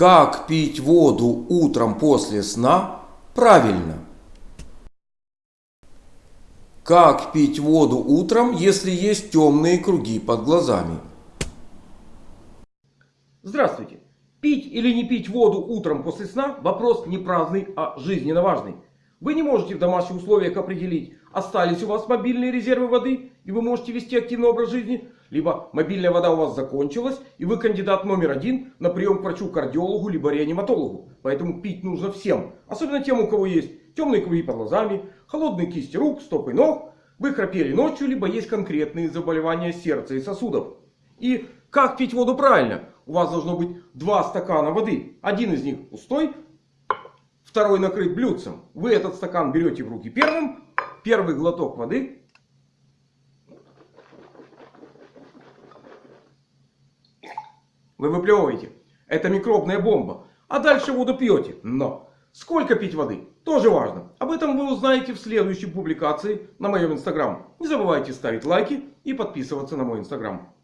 Как пить воду утром после сна правильно? Как пить воду утром, если есть темные круги под глазами? Здравствуйте! Пить или не пить воду утром после сна – вопрос не праздный, а жизненно важный. Вы не можете в домашних условиях определить, остались у вас мобильные резервы воды, и вы можете вести активный образ жизни, либо мобильная вода у вас закончилась, и вы кандидат номер один на прием к врачу-кардиологу, либо реаниматологу. Поэтому пить нужно всем. Особенно тем, у кого есть темные круги под глазами, холодные кисти рук, стопы ног, вы храпели ночью, либо есть конкретные заболевания сердца и сосудов. И как пить воду правильно? У вас должно быть два стакана воды. Один из них пустой, второй накрыт блюдцем. Вы этот стакан берете в руки первым. Первый глоток воды. Вы выплевываете. Это микробная бомба. А дальше воду пьете. Но сколько пить воды? Тоже важно. Об этом вы узнаете в следующей публикации на моем инстаграм. Не забывайте ставить лайки и подписываться на мой инстаграм.